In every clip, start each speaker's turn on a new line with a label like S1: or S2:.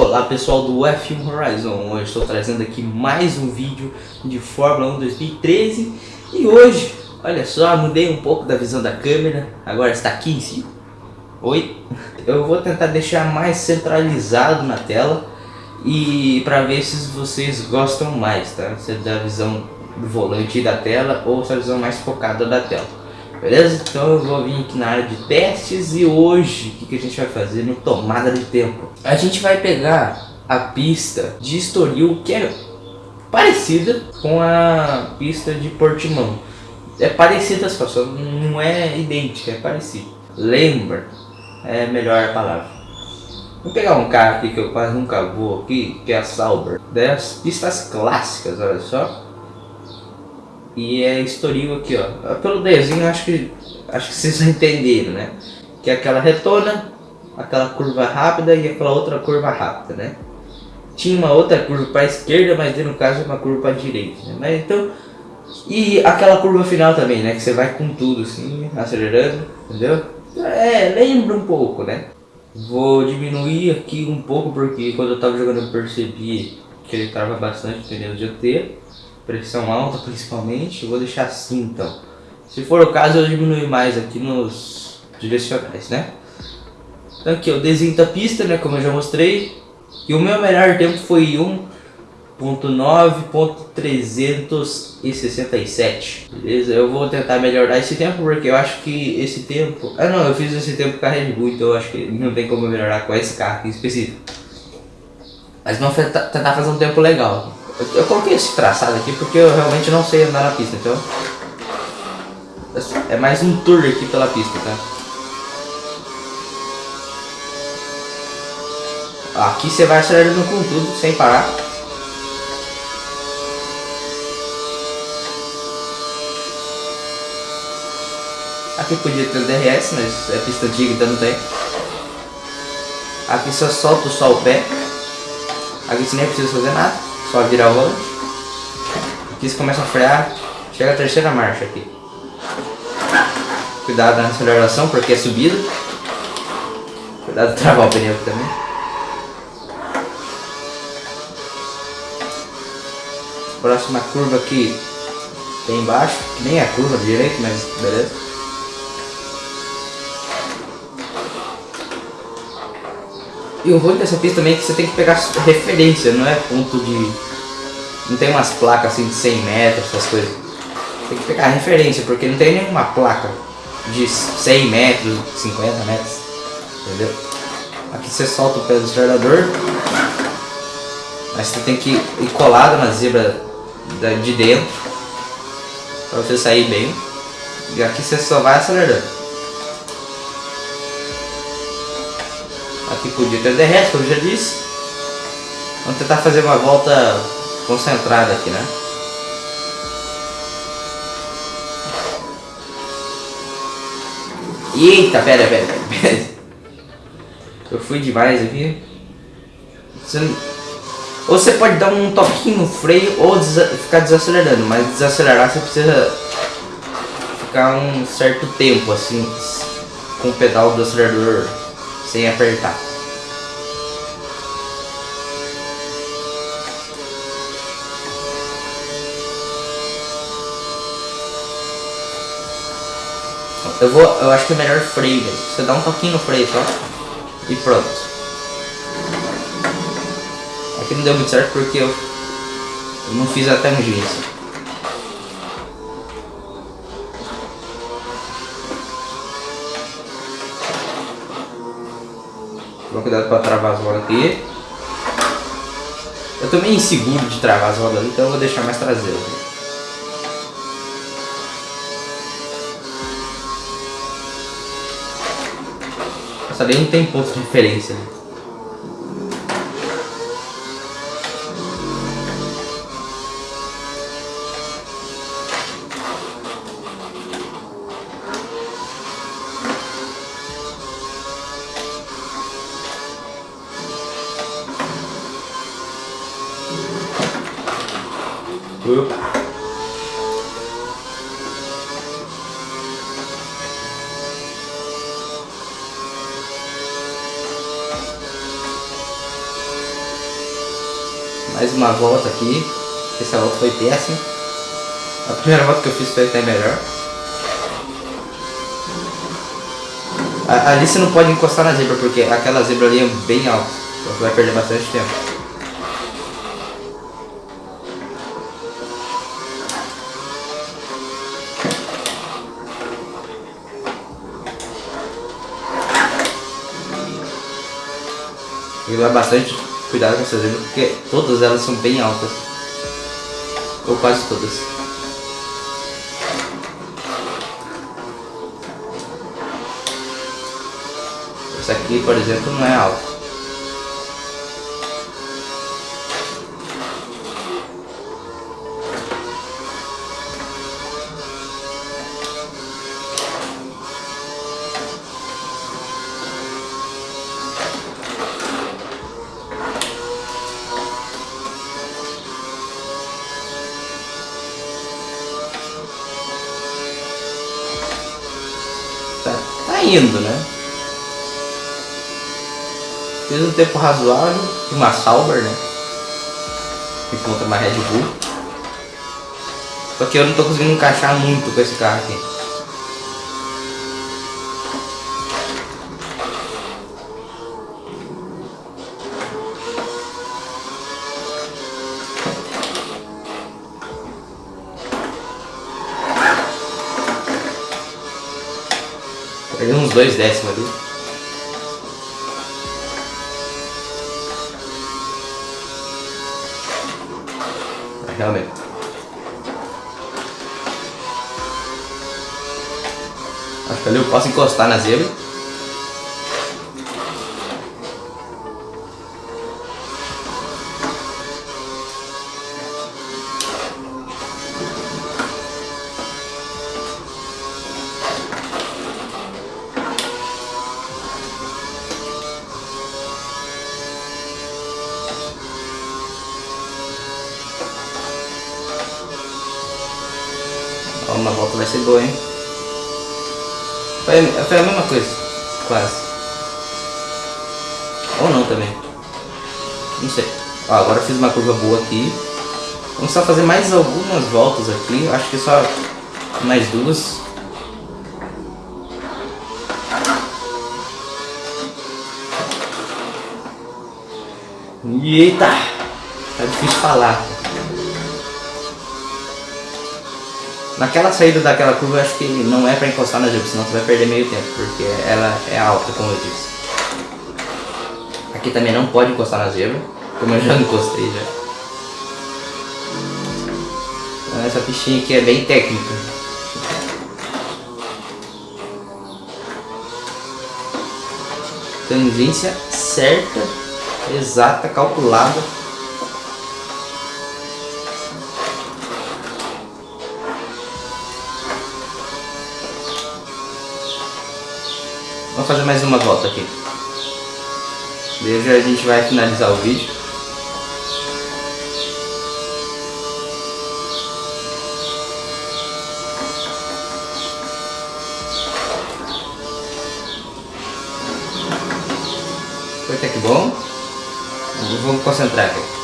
S1: Olá pessoal do F1 Horizon, hoje estou trazendo aqui mais um vídeo de Fórmula 1 2013 e hoje, olha só, mudei um pouco da visão da câmera, agora está aqui em cima. Oi? Eu vou tentar deixar mais centralizado na tela e para ver se vocês gostam mais, tá? Se é da visão do volante e da tela ou se é a visão mais focada da tela. Beleza? Então eu vou vir aqui na área de testes e hoje o que, que a gente vai fazer no tomada de tempo? A gente vai pegar a pista de Estoril que é parecida com a pista de Portimão. É parecida só, só não é idêntica, é parecido. Lembra, é melhor a palavra. Vou pegar um carro aqui que eu quase nunca vou aqui, que é a Sauber. Das pistas clássicas, olha só. E é Estoril aqui, ó. Pelo desenho, acho que, acho que vocês entenderam, né? Que é aquela retona, aquela curva rápida e aquela outra curva rápida, né? Tinha uma outra curva para a esquerda, mas no caso é uma curva para a direita, né? Mas então... E aquela curva final também, né? Que você vai com tudo assim, acelerando, entendeu? É, lembra um pouco, né? Vou diminuir aqui um pouco, porque quando eu tava jogando eu percebi que ele trava bastante pneu dianteiro pressão alta principalmente, vou deixar assim então. Se for o caso, eu diminuo mais aqui nos direcionais, né? Então aqui eu desenho a pista, né, como eu já mostrei. E o meu melhor tempo foi 1.9.367, beleza? Eu vou tentar melhorar esse tempo porque eu acho que esse tempo... Ah não, eu fiz esse tempo com a Red Bull, então eu acho que não tem como melhorar com esse carro aqui específico. Mas vamos tentar fazer um tempo legal. Eu, eu, coloquei esse traçado aqui porque eu realmente não sei andar na pista, então... É mais um tour aqui pela pista, tá? Aqui você vai acelerando com tudo, sem parar. Aqui podia ter o DRS, mas é pista antiga, então não tem. Aqui só solta só o pé. Aqui você nem precisa fazer nada. Só virar o volante. Aqui você começa a frear. Chega a terceira marcha aqui. Cuidado na aceleração porque é subida. Cuidado de travar o pneu aqui também. Próxima curva aqui tem embaixo, nem é curva direito, mas beleza. E o ruim dessa pista também é que você tem que pegar referência, não é ponto de... Não tem umas placas assim de 100 metros, essas coisas. Tem que pegar referência, porque não tem nenhuma placa de 100 metros, 50 metros. Entendeu? Aqui você solta o pé do acelerador. Mas você tem que ir colado na zebra de dentro. Pra você sair bem. E aqui você só vai acelerando. Aqui podia ter DRS, como eu já disse. Vamos tentar fazer uma volta concentrada aqui, né? Eita, pera, pera, pera. Eu fui demais aqui. Você... Ou você pode dar um toquinho no freio ou ficar desacelerando, mas desacelerar você precisa ficar um certo tempo assim com o pedal do acelerador sem apertar. Eu vou, eu acho que é melhor freio, Você dá um toquinho no freio só e pronto. Aqui não deu muito certo porque eu, eu não fiz a tangência. Toma cuidado para travar as rodas aqui. Eu tô meio inseguro de travar as rodas então eu vou deixar mais traseiro. Nossa, ali não tem ponto de referência, né? Opa. Mais uma volta aqui. Essa volta foi péssima. A primeira volta que eu fiz foi até melhor. Ali você não pode encostar na zebra, porque aquela zebra ali é bem alta. Então você vai perder bastante tempo. Tem que bastante cuidado com essas zebras, porque todas elas são bem altas. Ou quase todas. Essa aqui, por exemplo, não é alta. Indo, né? Fiz um tempo razoável, uma Sauber, né? Encontra uma Red Bull. Só que eu não tô conseguindo encaixar muito com esse carro aqui. Dois décimos ali. Realmente. Acho que ali eu posso encostar na zebra. Ser boa, hein? Foi, foi a mesma coisa, quase. Ou não também. Não sei. Ó, agora fiz uma curva boa aqui. Vamos só fazer mais algumas voltas aqui. Acho que só mais duas. Eita! Tá difícil falar. Naquela saída daquela curva eu acho que não é para encostar na zebra, senão você vai perder meio tempo, porque ela é alta, como eu disse. Aqui também não pode encostar na zebra, como eu já encostei já. Então, essa fichinha aqui é bem técnica. Tangência certa, exata, calculada Vamos fazer mais uma volta aqui. Desde a gente vai finalizar o vídeo. Foi até que bom. Vamos concentrar aqui.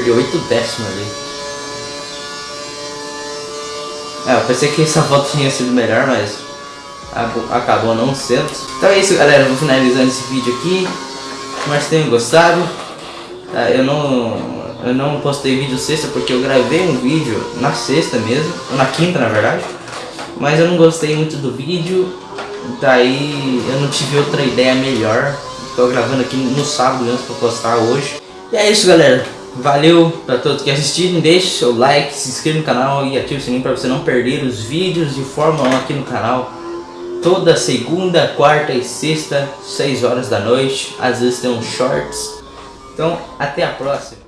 S1: Perdi 8 décimos ali. É, eu pensei que essa volta tinha sido melhor, mas acabou não sendo. Então é isso galera, vou finalizando esse vídeo aqui. Que tenham gostado. Tá, eu não eu não postei vídeo sexta porque eu gravei um vídeo na sexta mesmo, ou na quinta na verdade. Mas eu não gostei muito do vídeo, daí eu não tive outra ideia melhor. Tô gravando aqui no sábado antes pra postar hoje. E é isso galera, valeu pra todos que assistiram, deixe seu like, se inscreva no canal e ative o sininho pra você não perder os vídeos de Fórmula 1 aqui no canal. Toda segunda, quarta e sexta, 6 horas da noite, às vezes tem uns shorts. Então, até a próxima.